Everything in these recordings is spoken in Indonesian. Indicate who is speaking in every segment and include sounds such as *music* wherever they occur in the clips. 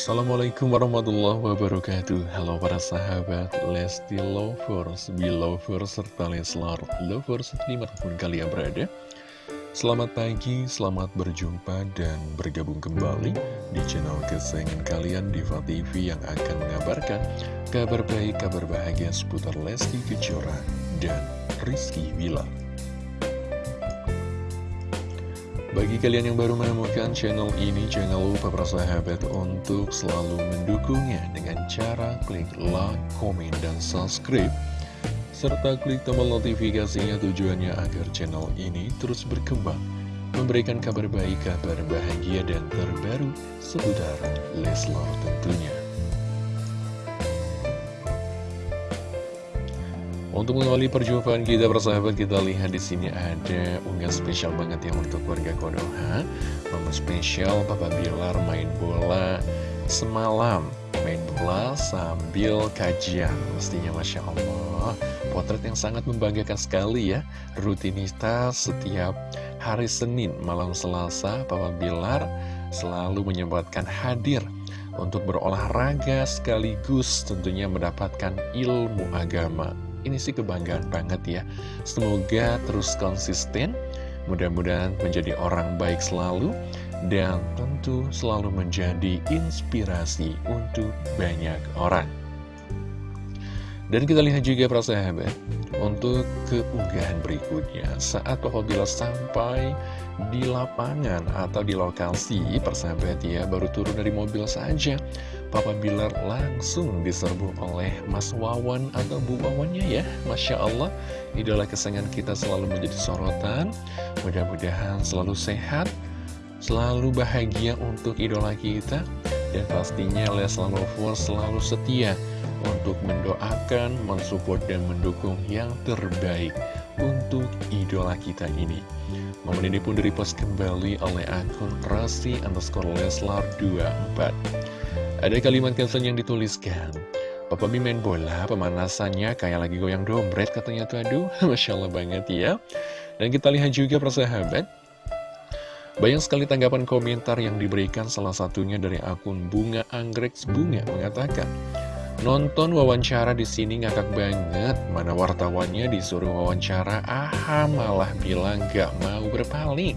Speaker 1: Assalamualaikum warahmatullahi wabarakatuh. Halo para sahabat Lesti Lovers, Belovers, serta Leslar Lovers di mana pun kalian berada. Selamat pagi, selamat berjumpa dan bergabung kembali di channel kesayangan kalian Diva TV yang akan mengabarkan kabar baik, kabar bahagia seputar Lesti Kejora dan Rizky Bilar bagi kalian yang baru menemukan channel ini, jangan lupa sahabat untuk selalu mendukungnya dengan cara klik like, komen, dan subscribe. Serta klik tombol notifikasinya tujuannya agar channel ini terus berkembang, memberikan kabar baik, kabar bahagia, dan terbaru seputar Leslar tentunya. Untuk mengawali perjumpaan kita bersahabat kita lihat di sini ada unggahan spesial banget ya untuk warga Konoha. Momen spesial Papa Bilar main bola semalam. Main bola sambil kajian. Mestinya Masya Allah. Potret yang sangat membanggakan sekali ya. Rutinitas setiap hari Senin malam Selasa Papa Bilar selalu menyempatkan hadir untuk berolahraga sekaligus tentunya mendapatkan ilmu agama ini sih kebanggaan banget ya. Semoga terus konsisten Mudah-mudahan menjadi orang baik selalu Dan tentu selalu menjadi inspirasi untuk banyak orang. Dan kita lihat juga para sahabat Untuk keunggahan berikutnya. Saat Papa Bila sampai di lapangan atau di lokasi Persahabat ya baru turun dari mobil saja Papa Bilar langsung diserbu oleh Mas Wawan atau Bu Wawannya ya. Masya Allah Idola kesayangan kita selalu menjadi sorotan. Mudah-mudahan selalu sehat Selalu bahagia untuk idola kita. Dan pastinya Leslar Lovers selalu setia Untuk mendoakan, mensupport, dan mendukung yang terbaik Untuk idola kita ini. Momen ini pun direpost kembali oleh akun Rasi underscore Leslar 24 ada kalimat caption yang dituliskan Papa Mi main bola, pemanasannya kayak lagi goyang dompet katanya tuh aduh *laughs* Masya Allah banget ya. Dan kita lihat juga persahabat Banyak sekali tanggapan komentar yang diberikan salah satunya dari akun Bunga Anggrek Bunga mengatakan Nonton wawancara di sini ngakak banget, mana wartawannya disuruh wawancara, aha malah bilang gak mau berpaling.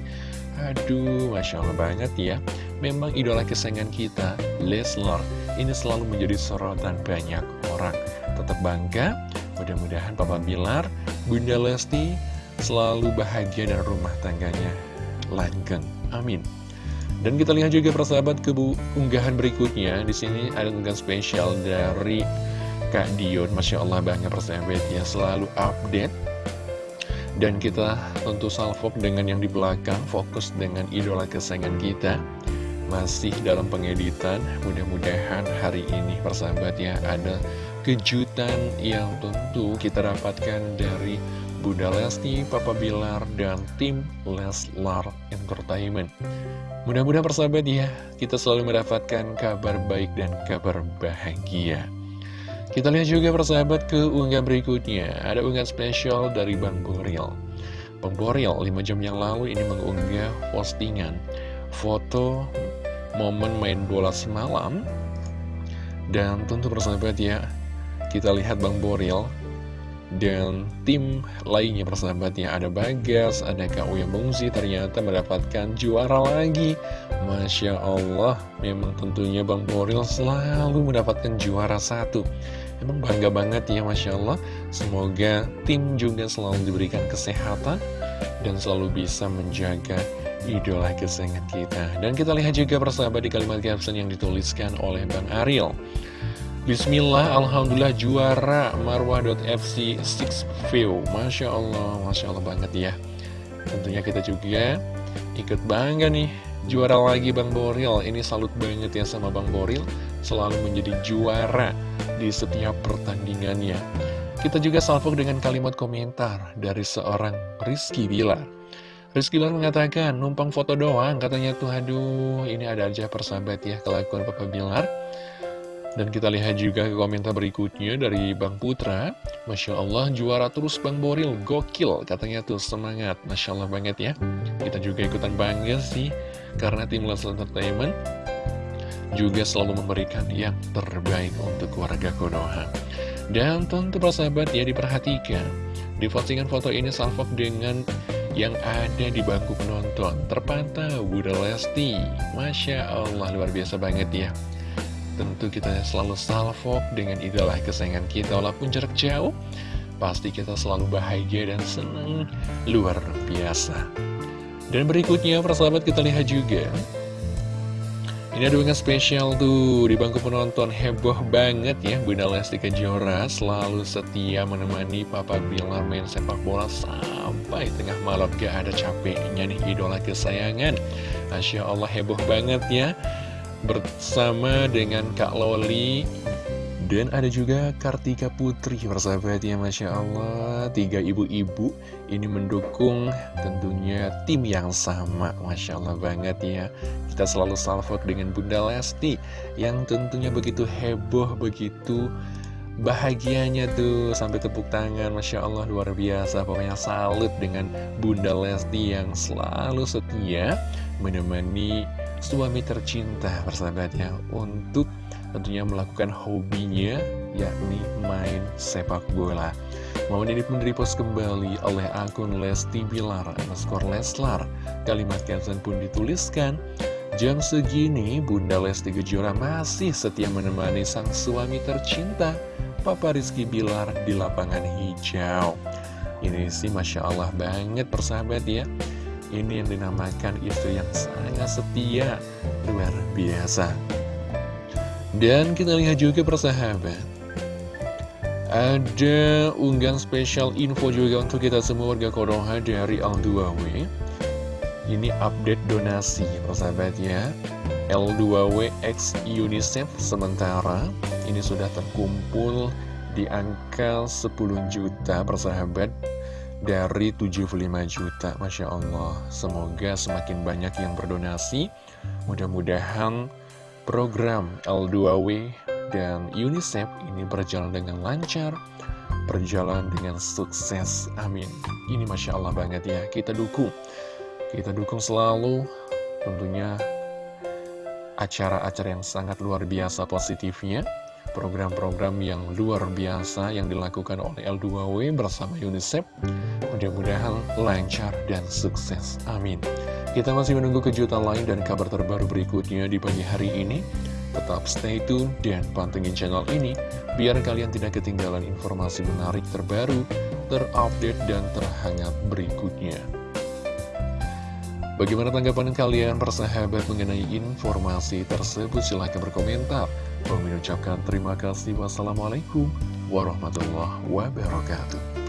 Speaker 1: Aduh, Masya Allah banget ya. Memang idola kesayangan kita, Leslar, ini selalu menjadi sorotan banyak orang. Tetap bangga, mudah-mudahan Papa Bilar, Bunda Lesti, selalu bahagia dan rumah tangganya langgeng. Amin. Dan kita lihat juga persahabat ke unggahan berikutnya. Di sini ada unggahan spesial dari Kak Dion. Masya Allah banyak persahabat ya selalu update. Dan kita tentu salvok dengan yang di belakang, fokus dengan idola kesayangan kita. Masih dalam pengeditan, mudah-mudahan hari ini persahabat ya ada kejutan yang tentu kita dapatkan dari Bunda Lesti, Papa Bilar, dan tim Leslar Entertainment. Mudah-mudahan persahabat ya, kita selalu mendapatkan kabar baik dan kabar bahagia. Kita lihat juga persahabat ke unggah berikutnya. Ada unggah spesial dari Bang Boril. Bang Boril 5 jam yang lalu ini mengunggah postingan foto momen main bola semalam. Dan tentu persahabat ya, kita lihat Bang Boril dan tim lainnya persahabatnya ada Bagas, ada Kak Uya Bungsi ternyata mendapatkan juara lagi. Masya Allah memang tentunya Bang Boril selalu mendapatkan juara satu. Emang bangga banget ya Masya Allah. Semoga tim juga selalu diberikan kesehatan dan selalu bisa menjaga idola kesayangan kita. Dan kita lihat juga persahabat di kalimat caption yang dituliskan oleh Bang Ariel Bismillah, Alhamdulillah juara Marwah.fc 6 view. Masya Allah, Masya Allah banget ya. Tentunya kita juga ikut bangga nih Juara lagi Bang Boril. Ini salut banget ya sama Bang Boril Selalu menjadi juara di setiap pertandingannya. Kita juga salvok dengan kalimat komentar dari seorang Rizky Bilar. Rizky Bilar mengatakan, numpang foto doang Katanya tuh, aduh ini ada aja persahabat ya kelakuan Papa Bilar dan kita lihat juga komentar berikutnya dari Bang Putra. Masya Allah juara terus Bang Boril. Gokil katanya tuh semangat. Masya Allah banget ya. Kita juga ikutan bangga sih Karena tim Leslie Entertainment juga selalu memberikan yang terbaik untuk keluarga Konoha. Dan tentu persahabat ya diperhatikan, di postingan foto ini salvok dengan yang ada di bangku penonton. Terpantau Bunda Lesti. Masya Allah luar biasa banget ya tentu kita selalu salvok dengan idola kesayangan kita walaupun jarak jauh pasti kita selalu bahagia dan senang. Luar biasa. Dan berikutnya persahabat kita lihat juga. Ini ada dengan spesial tuh di bangku penonton. Heboh banget ya Bunda Lesti Kejora selalu setia menemani Papa Bilar main sepak bola sampai tengah malam. Gak ada capeknya nih idola kesayangan. Masya Allah heboh banget ya bersama dengan Kak Loli. Dan ada juga Kartika Putri, persahabat ya Masya Allah. Tiga ibu-ibu ini mendukung tentunya tim yang sama Masya Allah banget ya. Kita selalu salvok dengan Bunda Lesti Yang tentunya begitu heboh, begitu bahagianya tuh Sampai tepuk tangan, Masya Allah luar biasa. Pokoknya salut dengan Bunda Lesti yang selalu setia Menemani suami tercinta persahabatnya Untuk tentunya melakukan hobinya yakni main sepak bola. Momen ini pun repost kembali oleh akun Lesti Bilar underscore Leslar. Kalimat caption pun dituliskan, Jam segini Bunda Lesti Kejora masih setia menemani sang suami tercinta, Papa Rizky Bilar di lapangan hijau. Ini sih Masya Allah banget persahabat ya. Ini yang dinamakan istri yang sangat setia, luar biasa. Dan kita lihat juga persahabat Ada unggahan spesial info juga untuk kita semua warga Konoha dari L2W Ini update donasi persahabat ya. L2W X UNICEF sementara ini sudah terkumpul di angka 10 juta persahabat dari 75 juta Masya Allah Semoga semakin banyak yang berdonasi Mudah-mudahan program L2W dan UNICEF ini berjalan dengan lancar, berjalan dengan sukses. Amin. Ini Masya Allah banget ya, kita dukung. Kita dukung selalu tentunya acara-acara yang sangat luar biasa positifnya. Program-program yang luar biasa yang dilakukan oleh L2W bersama UNICEF. Mudah-mudahan lancar dan sukses. Amin. Kita masih menunggu kejutan lain dan kabar terbaru berikutnya di pagi hari ini. Tetap stay tune dan pantengin channel ini, biar kalian tidak ketinggalan informasi menarik terbaru, terupdate, dan terhangat berikutnya. Bagaimana tanggapan kalian persahabat mengenai informasi tersebut? Silahkan berkomentar. Mengucapkan terima kasih. Wassalamualaikum warahmatullahi wabarakatuh.